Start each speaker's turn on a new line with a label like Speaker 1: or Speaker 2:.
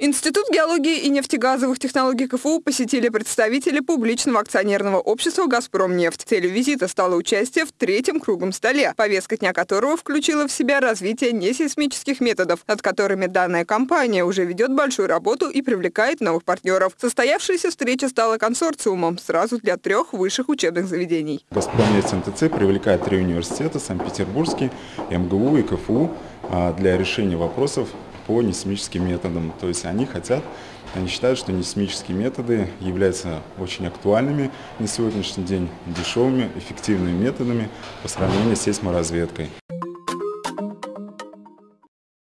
Speaker 1: Институт геологии и нефтегазовых технологий КФУ посетили представители публичного акционерного общества «Газпромнефть». Целью визита стало участие в третьем круглом столе, повестка дня которого включила в себя развитие несейсмических методов, над которыми данная компания уже ведет большую работу и привлекает новых партнеров. Состоявшаяся встреча стала консорциумом сразу для трех высших учебных заведений.
Speaker 2: «Газпромнефть МТЦ» привлекает три университета – Санкт-Петербургский, МГУ и КФУ а, для решения вопросов по несемическим методам. То есть они хотят, они считают, что несемические методы являются очень актуальными на сегодняшний день, дешевыми, эффективными методами по сравнению с сейсморазведкой.